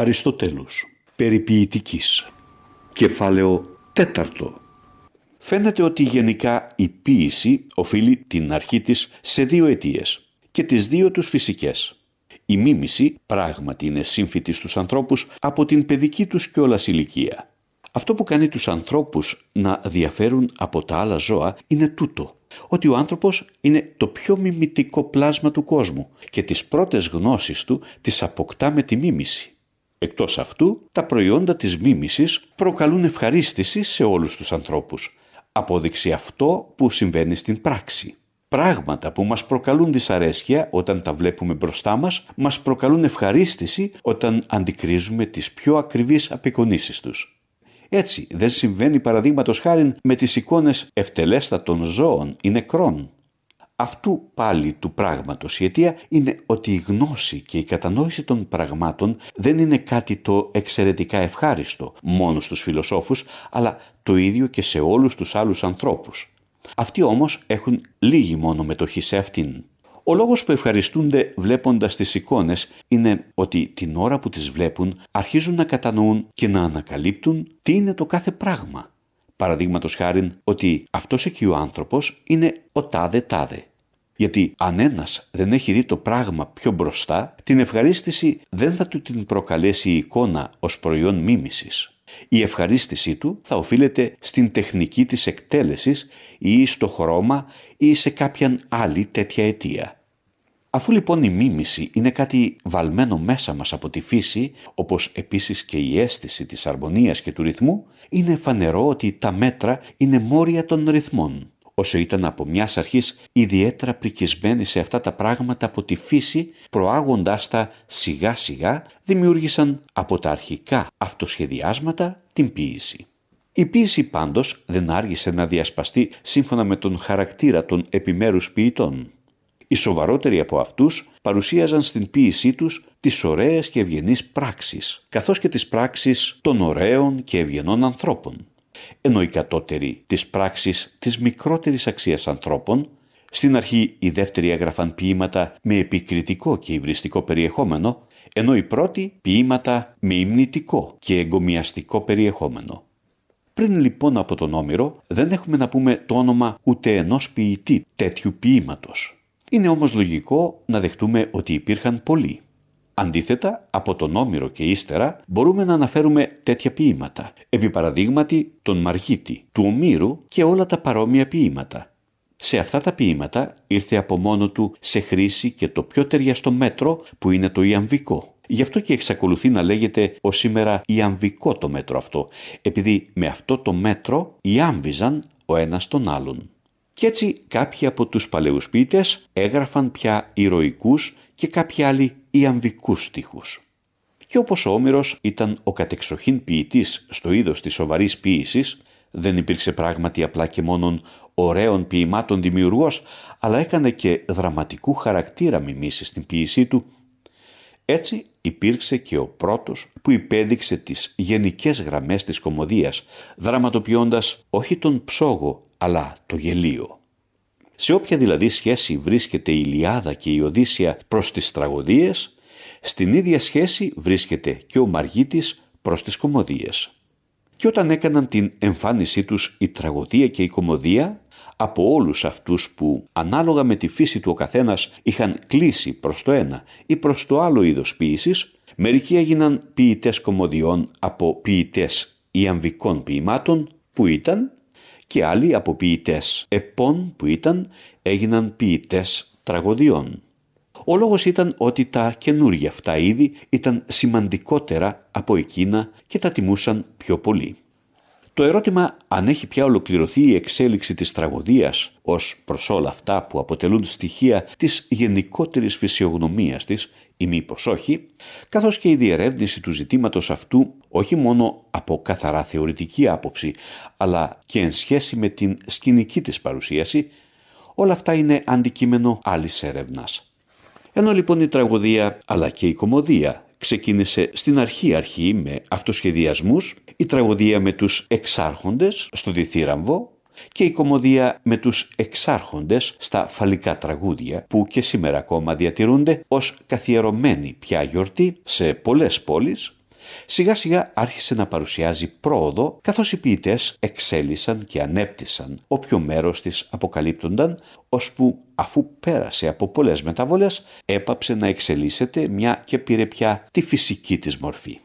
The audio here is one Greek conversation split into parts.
Αριστοτέλους Περιποιητικής Κεφάλαιο τέταρτο Φαίνεται ότι γενικά η ποίηση οφείλει την αρχή της σε δύο αιτίες και τις δύο τους φυσικές. Η μίμηση πράγματι είναι σύμφυτη στους ανθρώπους από την παιδική τους κιόλας ηλικία. Αυτό που κάνει τους ανθρώπους να διαφέρουν από τα άλλα ζώα είναι τούτο, ότι ο άνθρωπος είναι το πιο μιμητικό πλάσμα του κόσμου και τις πρώτες γνώσεις του τις αποκτά με τη μίμηση. Εκτός αυτού, τα προϊόντα της μίμησης προκαλούν ευχαρίστηση σε όλους τους ανθρώπους. Απόδειξη αυτό που συμβαίνει στην πράξη. Πράγματα που μας προκαλούν δυσαρέσκεια όταν τα βλέπουμε μπροστά μας, μας προκαλούν ευχαρίστηση όταν αντικρίζουμε τις πιο ακριβείς απεικονίσεις τους. Έτσι δεν συμβαίνει παραδείγματος χάρη με τις εικόνες ευτελέστατων ζώων ή νεκρών. Αυτού πάλι του πράγματος η αιτία είναι ότι η γνώση και η κατανόηση των πραγμάτων δεν είναι κάτι το εξαιρετικά ευχάριστο μόνο στους φιλοσόφους, αλλά το ίδιο και σε όλους τους άλλους ανθρώπους. Αυτοί όμως έχουν λίγη μόνο μετοχή σε αυτήν. Ο λόγος που ευχαριστούνται βλέποντας τις εικόνες είναι ότι την ώρα που τις βλέπουν αρχίζουν να κατανοούν και να ανακαλύπτουν τι είναι το κάθε πράγμα. Παραδείγματος χάρη ότι αυτός εκεί ο άνθρωπος είναι ο τάδε τάδε. Γιατί αν ένας δεν έχει δει το πράγμα πιο μπροστά, την ευχαρίστηση δεν θα του την προκαλέσει η εικόνα ως προϊόν μίμησης. Η ευχαρίστησή του θα οφείλεται στην τεχνική της εκτέλεσης ή στο χρώμα ή σε κάποιαν άλλη τέτοια αιτία. Αφού λοιπόν η μίμηση είναι κάτι βαλμένο μέσα μας από τη φύση, όπως επίσης και η αίσθηση της αρμονίας και του ρυθμού, είναι φανερό ότι τα μέτρα είναι μόρια των ρυθμών. Όσο ήταν από μιας αρχής ιδιαίτερα πρικισμένοι σε αυτά τα πράγματα από τη φύση, προάγοντάς τα σιγά σιγά, δημιούργησαν από τα αρχικά αυτοσχεδιάσματα την ποίηση. Η ποίηση πάντως δεν άργησε να διασπαστεί σύμφωνα με τον χαρακτήρα των επιμέρους ποιητών. Οι σοβαρότεροι από αυτούς παρουσίαζαν στην ποίησή τους τις ωραίες και ευγενείς πράξεις, καθώς και τις πράξεις των ωραίων και ευγενών ανθρώπων. Ενώ οι κατώτεροι τις πράξεις της μικρότερης αξίας ανθρώπων, στην αρχή οι δεύτεροι έγραφαν ποίηματα με επικριτικό και υβριστικό περιεχόμενο, ενώ οι πρώτοι ποίηματα με υμνητικό και εγκομιαστικό περιεχόμενο. Πριν λοιπόν από τον Όμηρο δεν έχουμε να πούμε το όνομα ούτε ενός ποιητή τέτοιου ποίηματος. Είναι όμως λογικό να δεχτούμε ότι υπήρχαν πολλοί. Αντίθετα, από τον Όμηρο και ύστερα μπορούμε να αναφέρουμε τέτοια ποίηματα, επί παραδείγματι τον Μαργίτη, του Ομήρου και όλα τα παρόμοια ποίηματα. Σε αυτά τα ποίηματα ήρθε από μόνο του σε χρήση και το πιο ταιριαστό μέτρο που είναι το ιαμβικό. Γι' αυτό και εξακολουθεί να λέγεται ως σήμερα ιαμβικό το μέτρο αυτό, επειδή με αυτό το μέτρο ιάμβιζαν ο ένας τον άλλον. Κι έτσι κάποιοι από τους παλαιούς ποιητές έγραφαν πια ηρωικούς και κάποιοι άλλοι ιαμβικούς στίχους. Και όπως ο Όμηρος ήταν ο κατεξοχήν ποιητής στο είδος της σοβαρής ποίησης, δεν υπήρξε πράγματι απλά και μόνον ωραίων ποιημάτων δημιουργός, αλλά έκανε και δραματικού χαρακτήρα μιμήσεις στην ποίησή του. Έτσι υπήρξε και ο πρώτος που υπέδειξε τις γενικές γραμμές της κομμωδίας, δραματοποιώντας όχι τον ψόγο αλλά το γελίο. Σε όποια δηλαδή σχέση βρίσκεται η Ιλιάδα και η Οδύσσια προς τις τραγωδίες, στην ίδια σχέση βρίσκεται και ο Μαργίτης προς τις κομμωδίες. Και όταν έκαναν την εμφάνισή τους η τραγωδία και η κομμωδία, από όλους αυτούς που ανάλογα με τη φύση του ο καθένας είχαν κλείσει προς το ένα ή προς το άλλο είδος ποίησης, μερικοί έγιναν ποιητές κομμωδιών από ποιητές ιαμβικών ποιημάτων που ήταν και άλλοι από ποιητέ επών που ήταν έγιναν ποιητές τραγωδιών. Ο λόγος ήταν ότι τα καινούργια αυτά είδη ήταν σημαντικότερα από εκείνα και τα τιμούσαν πιο πολύ. Το ερώτημα αν έχει πια ολοκληρωθεί η εξέλιξη της τραγωδίας ως προς όλα αυτά που αποτελούν στοιχεία της γενικότερης φυσιογνωμίας της ή μήπως όχι, καθώς και η διερεύνηση του ζητήματος αυτού όχι μόνο από καθαρά θεωρητική άποψη, αλλά και εν σχέση με την σκηνική της παρουσίαση, όλα αυτά είναι αντικείμενο άλλης έρευνας. Ενώ λοιπόν η τραγωδία αλλά και η κομμωδία ξεκίνησε στην αρχή αρχή με αυτοσχεδιασμούς, η τραγωδία με τους εξάρχοντες στο διθύραμβο και η κομμωδία με τους εξάρχοντες στα φαλικά τραγούδια που και σήμερα ακόμα διατηρούνται ως καθιερωμένη πια γιορτή σε πολλές πόλεις Σιγά σιγά άρχισε να παρουσιάζει πρόοδο καθώς οι ποιητές εξέλισσαν και ανέπτυσαν όποιο μέρος της αποκαλύπτονταν ώσπου αφού πέρασε από πολλές μεταβολές έπαψε να εξελίσσεται μια και πήρε πια τη φυσική της μορφή.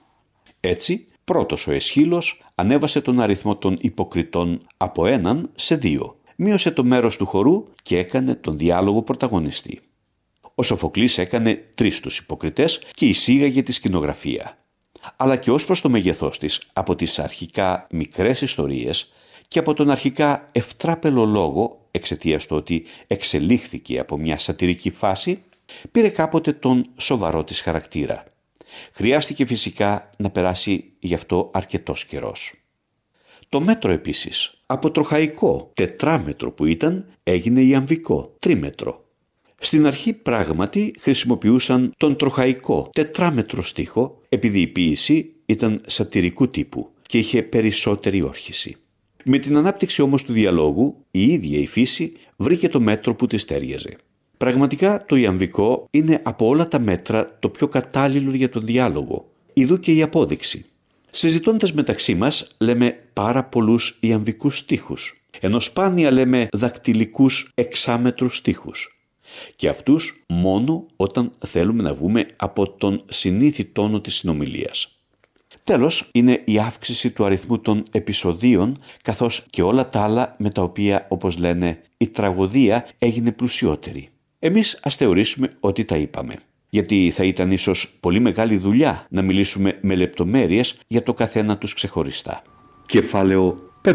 Έτσι πρώτος ο Εσχύλος ανέβασε τον αριθμό των υποκριτών από έναν σε δύο, μείωσε το μέρος του χορού και έκανε τον διάλογο πρωταγωνιστή. Ο Σοφοκλής έκανε τρεις τους υποκριτές και εισήγαγε τη σκηνογραφία αλλά και ως προς το μεγεθός της από τις αρχικά μικρές ιστορίες και από τον αρχικά ευτράπελο λόγο, εξαιτίας του ότι εξελίχθηκε από μια σατυρική φάση, πήρε κάποτε τον σοβαρό της χαρακτήρα. Χρειάστηκε φυσικά να περάσει γι' αυτό αρκετός καιρός. Το μέτρο επίσης, από τροχαϊκό τετράμετρο που ήταν, έγινε ιαμβικό τρίμετρο. Στην αρχή πράγματι χρησιμοποιούσαν τον τροχαϊκό τετράμετρο στίχο επειδή η ποίηση ήταν σατυρικού τύπου και είχε περισσότερη όρχηση. Με την ανάπτυξη όμως του διαλόγου η ίδια η φύση βρήκε το μέτρο που της τέριαζε. Πραγματικά το ιαμβικό είναι από όλα τα μέτρα το πιο κατάλληλο για τον διάλογο. Ιδού και η απόδειξη. Συζητώντας μεταξύ μας λέμε πάρα πολλούς ιαμβικούς στίχους, ενώ σπάνια λέμε δακτυλικούς εξάμετρους στίχους και αυτούς μόνο όταν θέλουμε να βγούμε από τον συνήθι τόνο της συνομιλίας. Τέλος είναι η αύξηση του αριθμού των επεισοδίων καθώς και όλα τα άλλα με τα οποία όπως λένε η τραγωδία έγινε πλουσιότερη. Εμείς ας θεωρήσουμε ότι τα είπαμε. Γιατί θα ήταν ίσως πολύ μεγάλη δουλειά να μιλήσουμε με λεπτομέρειες για το καθένα τους ξεχωριστά. Κεφάλαιο 5.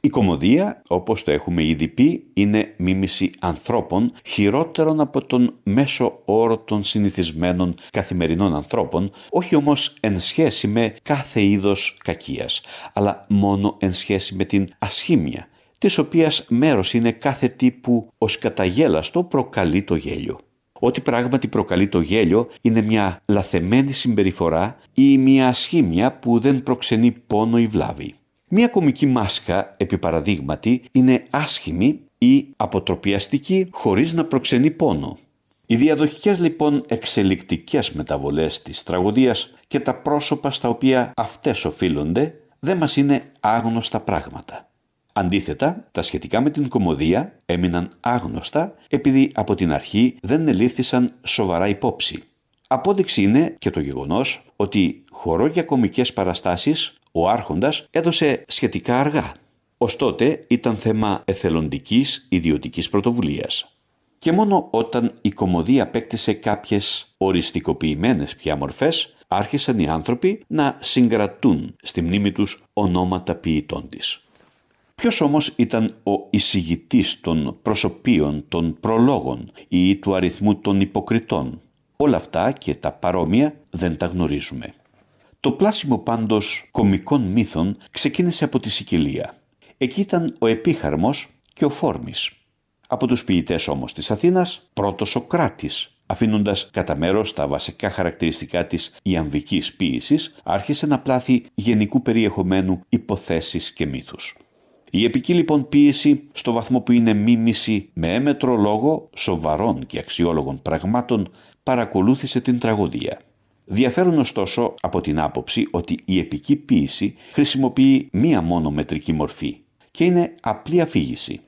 Η κομμωδία, όπως το έχουμε ήδη πει, είναι μίμηση ανθρώπων χειρότερων από τον μέσο όρο των συνηθισμένων καθημερινών ανθρώπων, όχι όμως εν σχέση με κάθε είδος κακίας, αλλά μόνο εν σχέση με την ασχήμια, της οποίας μέρος είναι κάθε τύπου ως καταγέλαστο προκαλεί το γέλιο. Ό,τι πράγματι προκαλεί το γέλιο είναι μια λαθεμένη συμπεριφορά ή μια ασχήμια που δεν προξενεί πόνο ή βλάβη. Μία κομική μάσκα, επί παραδείγματι, είναι άσχημη ή αποτροπιαστική χωρίς να προξενεί πόνο. Οι διαδοχικές λοιπόν εξελικτικές μεταβολές της τραγωδίας και τα πρόσωπα στα οποία αυτές οφείλονται δεν μας είναι άγνωστα πράγματα. Αντίθετα, τα σχετικά με την κομμωδία έμειναν άγνωστα επειδή από την αρχή δεν ελήφθησαν σοβαρά υπόψη. Απόδειξη είναι και το γεγονός ότι χορό για κομικές παραστάσεις ο άρχοντας έδωσε σχετικά αργά. Ως τότε ήταν θέμα εθελοντικής ιδιωτικής πρωτοβουλίας. Και μόνο όταν η κομμωδία απέκτησε κάποιες οριστικοποιημένες πια μορφές, άρχισαν οι άνθρωποι να συγκρατούν στη μνήμη τους ονόματα ποιητών της. Ποιος όμως ήταν ο εισηγητής των προσωπίων των προλόγων ή του αριθμού των υποκριτών; Όλα αυτά και τα παρόμοια δεν τα γνωρίζουμε. Το πλάσιμο πάντως κομικών μύθων ξεκίνησε από τη Σικελία. Εκεί ήταν ο Επίχαρμος και ο Φόρμης. Από τους ποιητές όμως της Αθήνας, πρώτος ο Κράτης, αφήνοντας κατά μέρος τα βασικά χαρακτηριστικά της ιαμβικής ποίησης, άρχισε να πλάθει γενικού περιεχομένου υποθέσεις και μύθους. Η επική λοιπόν ποίηση, στο βαθμό που είναι μίμηση με έμετρο λόγο σοβαρών και αξιόλογων πραγμάτων, παρακολούθησε την τραγωδία. Διαφέρουν ωστόσο από την άποψη ότι η επική ποίηση χρησιμοποιεί μία μόνο μετρική μορφή και είναι απλή αφήγηση.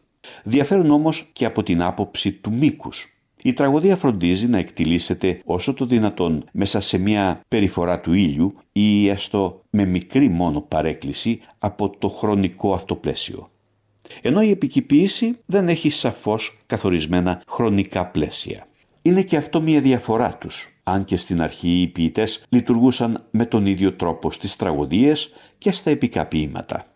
Διαφέρουν όμως και από την άποψη του μήκους. Η τραγωδία φροντίζει να εκτιλήσεται όσο το δυνατόν μέσα σε μια περιφορά του ήλιου ή έστω με μικρή μόνο παρέκκληση από το χρονικό αυτό πλαίσιο. Ενώ η επική ποίηση δεν έχει σαφώς καθορισμένα χρονικά πλαίσια. Είναι και αυτό μια διαφορά τους αν και στην αρχή οι ποιητές λειτουργούσαν με τον ίδιο τρόπο στις τραγωδίες και στα επικά ποίηματα.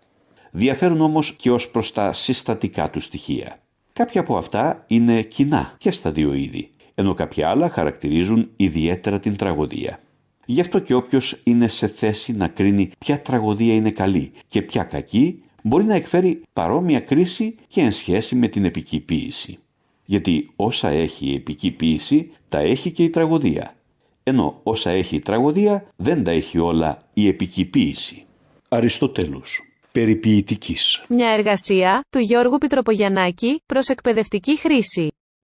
Διαφέρουν όμως και ως προς τα συστατικά του στοιχεία. Κάποια από αυτά είναι κοινά και στα δύο είδη, ενώ κάποια άλλα χαρακτηρίζουν ιδιαίτερα την τραγωδία. Γι' αυτό και όποιος είναι σε θέση να κρίνει ποια τραγωδία είναι καλή και ποια κακή, μπορεί να εκφέρει παρόμοια κρίση και εν σχέση με την επική ποίηση. Γιατί όσα έχει η επική ποίηση, τα έχει και η τραγωδία ενώ όσα έχει η τραγωδία δεν τα έχει όλα η επική ποίηση. Αριστοτέλους. Περιποιητικής. Μια εργασία του Γιώργου Πιτροπογιαννάκη προς εκπαιδευτική χρήση.